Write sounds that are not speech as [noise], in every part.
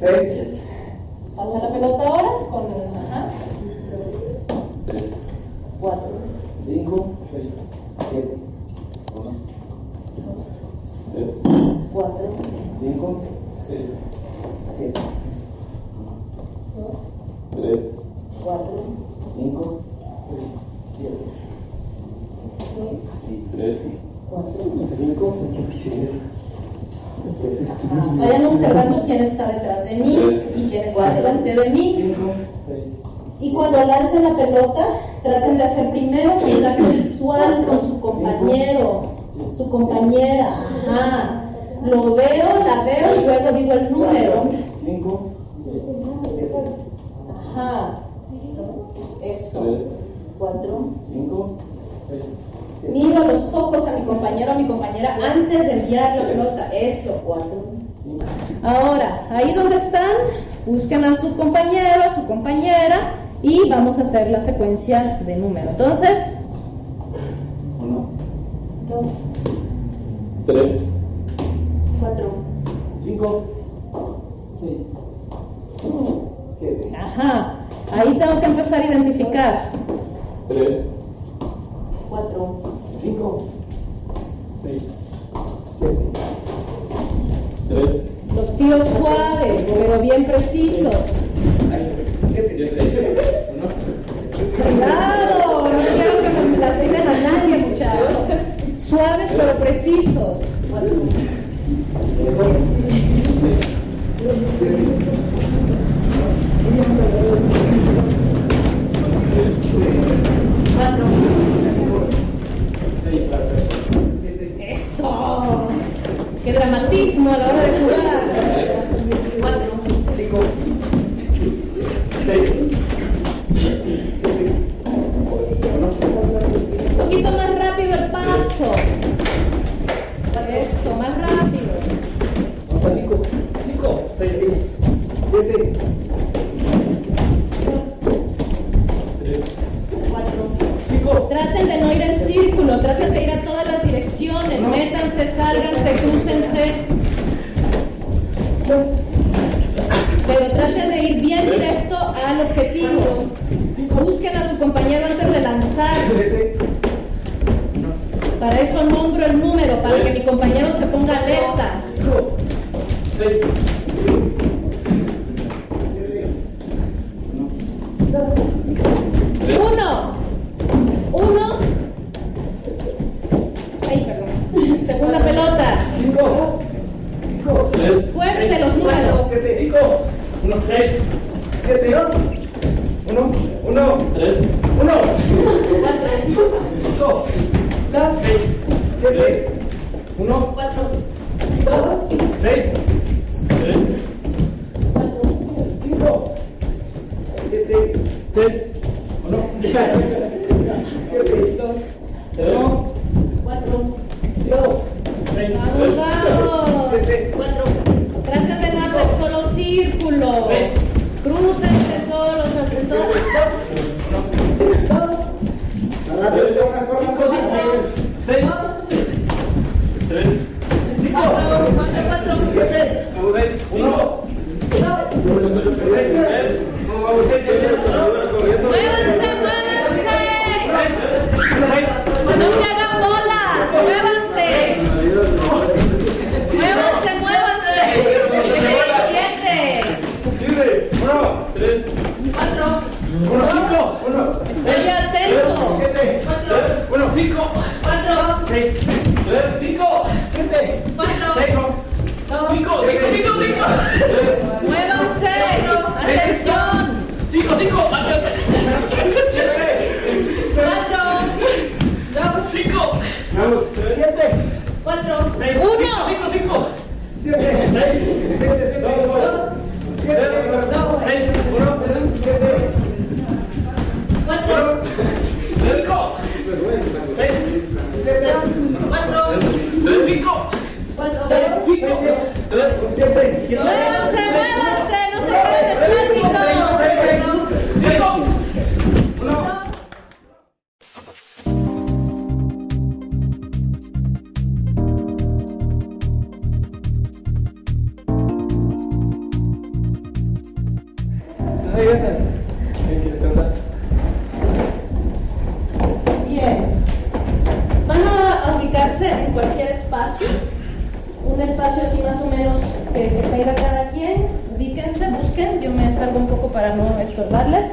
6, Pasa la pelota ahora con el. Ajá. 4, 5, 6, 7, 3, 4, 5, 6, 7, 3, 4, 5, 6, 7, 3, 4, 5, 7, Ajá. Vayan observando quién está detrás de mí y quién está delante de mí. 5, 6, Y cuando lancen la pelota, traten de hacer primero contacto [coughs] visual con su compañero, su compañera. Ajá. Lo veo, la veo y luego digo el número. 5, 6, Ajá. Eso. 3, 4. 5, 6, 7, Miro los ojos a mi compañero o a mi compañera antes de enviar la pelota. Eso. 4, 5, Ahora, ahí donde están, busquen a su compañero, a su compañera y vamos a hacer la secuencia de número. Entonces, 1, 2, 3, precisos. Crúcense. Pero traten de ir bien directo al objetivo. Busquen a su compañero antes de lanzar. 7, Para eso nombro el número, para que mi compañero se ponga alerta. 6, Uno. Uno. Ay, perdón. Segunda pelota. 5, 3, Fuerte los números. 7, 5, 1, 6, 7, 1, 1, 3, 1, 5, 6, 7, 1, Cuatro. 6, 3, 5, 7, 6, 1, 7, 1, Cuatro. 2, 6, 7, Cuatro. 6, 5, 5, 5, 5, Muévanse. Atención. 5, 5, Cuatro. 5, 7, Cuatro. 6, Uno. 5, 5, 7, en cualquier espacio. Un espacio así más o menos que, que tenga cada quien. Ubíquense, busquen. Yo me salgo un poco para no estorbarles.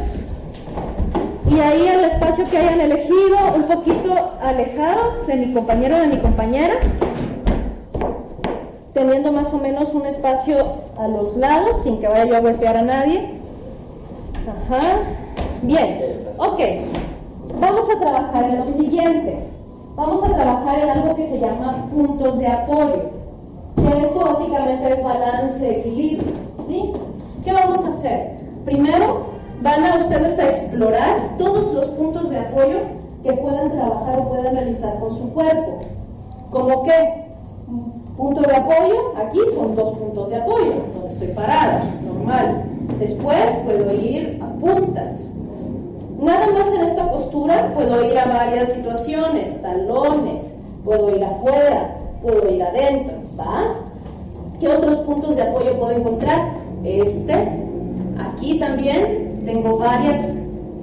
Y ahí el espacio que hayan elegido, un poquito alejado de mi compañero o de mi compañera, teniendo más o menos un espacio a los lados, sin que vaya yo a golpear a nadie. Ajá. Bien, ok. Vamos a trabajar en lo siguiente. Vamos a trabajar en algo que se llama puntos de apoyo. Esto básicamente es balance, equilibrio. ¿Sí? ¿Qué vamos a hacer? Primero, van a ustedes a explorar todos los puntos de apoyo que puedan trabajar o puedan realizar con su cuerpo. ¿Cómo qué? Punto de apoyo, aquí son dos puntos de apoyo, donde estoy parada, normal. Después puedo ir a puntas. Nada más en esta postura puedo ir a varias situaciones, talones, puedo ir afuera, puedo ir adentro, ¿va? ¿Qué otros puntos de apoyo puedo encontrar? Este, aquí también tengo varias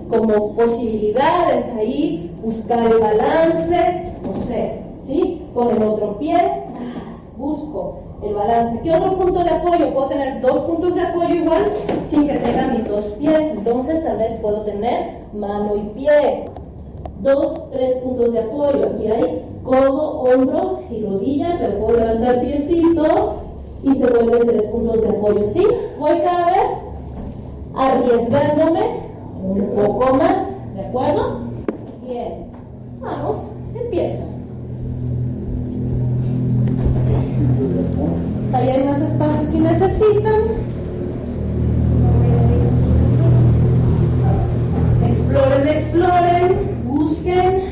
como posibilidades ahí, buscar el balance, no sé, ¿sí? Con el otro pie, busco el balance. ¿Qué otro punto de apoyo? Puedo tener dos puntos de apoyo igual sin que tenga mis dos pies. Entonces tal vez puedo tener mano y pie. Dos, tres puntos de apoyo. Aquí hay codo, hombro y rodilla, pero puedo levantar piecito y se vuelven tres puntos de apoyo. ¿Sí? Voy cada vez arriesgándome un poco más. ¿De acuerdo? Bien. Vamos, empieza. Exploren, exploren, busquen.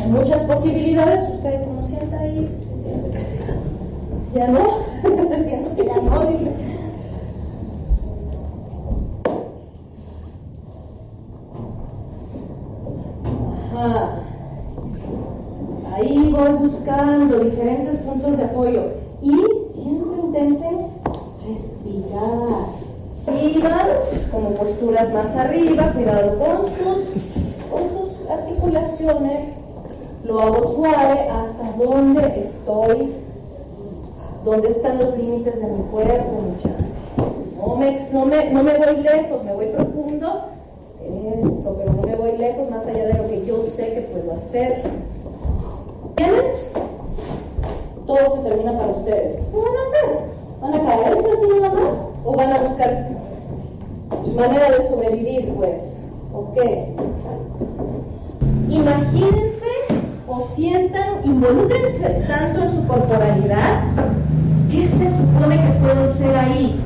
Hay muchas posibilidades. Usted como sienta ahí. Ya no, [laughs] siento que ya no, dice. Ajá. Ahí voy buscando diferentes puntos de apoyo y siempre intenten respirar. Arriba, como posturas más arriba, cuidado con sus, articulaciones. Lo hago suave hasta donde estoy, donde están los límites de mi cuerpo, No me, no, me, no me voy lejos, me voy profundo. Eso, pero no me voy lejos más allá de lo que yo sé que puedo hacer. ¿Entienden? Todo se termina para ustedes. ¿Qué van a hacer? ¿Van a caerse así nada más? ¿O van a buscar manera de sobrevivir, pues? ¿Ok? Imagínense o sientan, involúcrense tanto en su corporalidad. ¿Qué se supone que puedo ser ahí?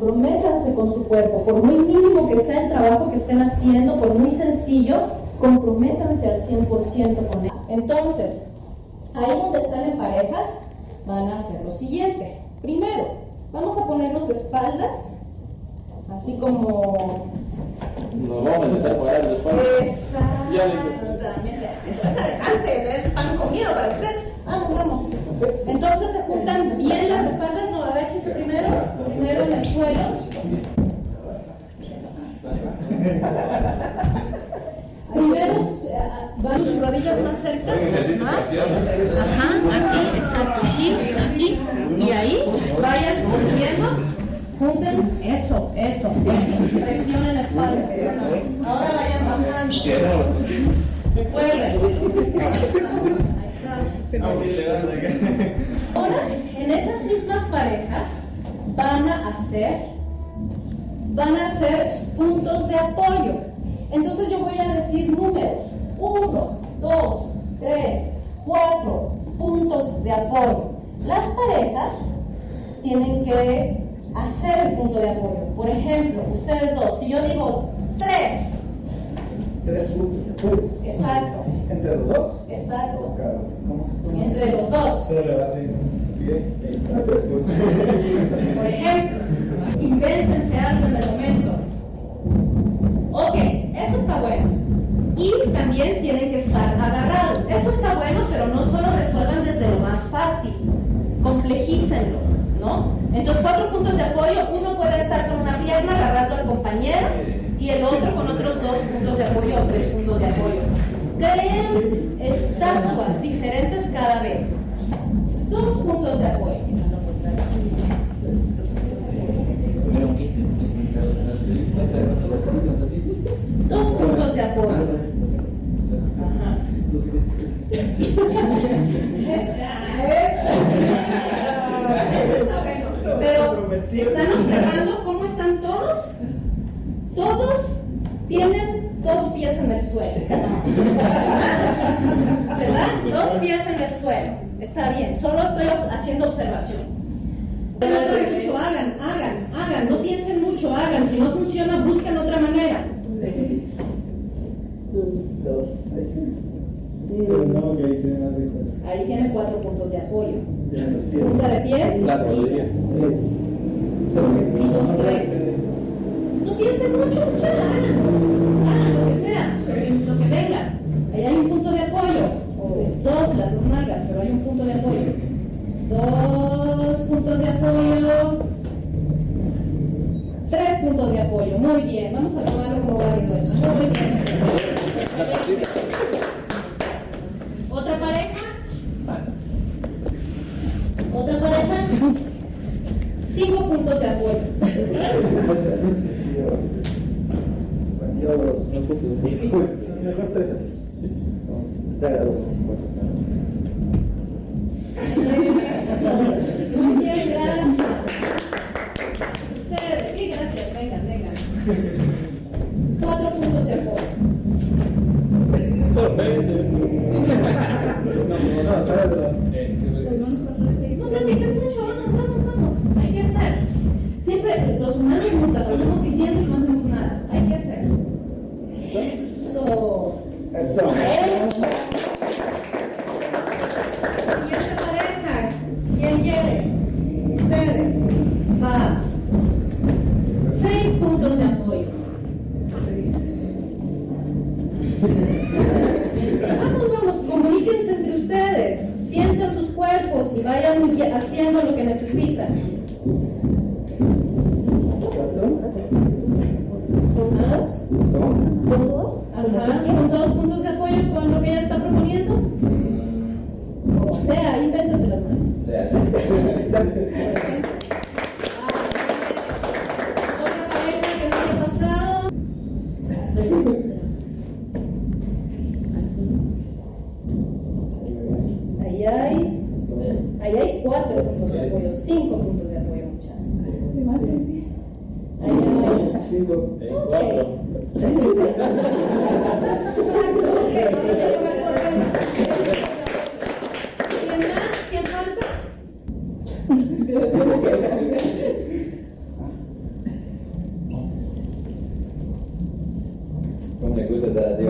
comprométanse con su cuerpo, por muy mínimo que sea el trabajo que estén haciendo, por muy sencillo, comprométanse al 100% con él. Entonces, ahí donde están en parejas, van a hacer lo siguiente. Primero, vamos a ponernos de espaldas, así como... Nos vamos a necesitar parar de espaldas. Exactamente. Entonces, adelante, es pan comido para usted. Vamos, vamos. Entonces se juntan bien las espaldas, no agáchese primero, primero en el suelo. Primero van sus rodillas más cerca, más. Ajá, aquí, exacto, aquí, aquí. Y ahí vayan moviendo. Junten, eso, eso, eso. Presionen la espalda. Ahora vayan bajando. Recuerden. Ahí está. Ahora, en esas mismas parejas van a hacer, van a hacer puntos de apoyo. Entonces yo voy a decir dos, tres, cuatro puntos de apoyo. Las parejas tienen que hacer el punto de apoyo. Por ejemplo, ustedes dos, si yo digo tres, Tres puntos de apoyo. exacto, ¿Entre los dos? exacto, entre los dos. Un. Por ejemplo, invéntense algo en el momento. Ok, eso está bueno. Y tienen que estar está bueno, pero no solo resuelvan desde lo más fácil. Complejícenlo, ¿no? Entonces, cuatro puntos de apoyo. Uno puede estar con una pierna agarrando al compañero y el otro con otros dos puntos de apoyo o tres puntos de apoyo. Creen estatuas diferentes cada vez. Dos puntos de apoyo. Dos puntos de apoyo. Ajá. Eso está bueno. Pero están observando cómo están todos. Todos tienen dos pies en el suelo. ¿Verdad? Dos pies suelo. Está bien. Solo estoy haciendo observación. No piensen mucho, hagan, hagan, hagan. No piensen mucho, hagan. Si no funciona, busquen otra manera. Dos. Ahí tienen más de cuatro. Ahí tienen cuatro puntos de apoyo. Punta de pies. Y son tres. No piensen mucho, mucha, hagan. Hagan lo que sea, lo que venga. Ahí hay un punto de apoyo. O dos, las dos nalgas, pero hay un punto de apoyo. Dos puntos de apoyo. Tres puntos de apoyo. Muy bien. Vamos a tomarlo como válido eso. Muy bien. Excelente. ¿Otra pareja? ¿Otra pareja? Cinco puntos de apoyo. Yo dos. Mejor tres así. Está a dos. Eso. Y vayan haciendo lo que necesitan. Ajá, con dos puntos de apoyo con lo que ella está proponiendo. O sea, invéntate las manos. O sea, sí. Otra pareja que no haya pasado. Ahí hay, ahí hay cuatro puntos de apoyo, cinco puntos de apoyo, muchachos. Ahí. Eh, cuatro. [laughs] Exacto, ok, vamos a tomar por tema. ¿Quién más? ¿Quién falta? [laughs] ¿Cómo me gusta estar así?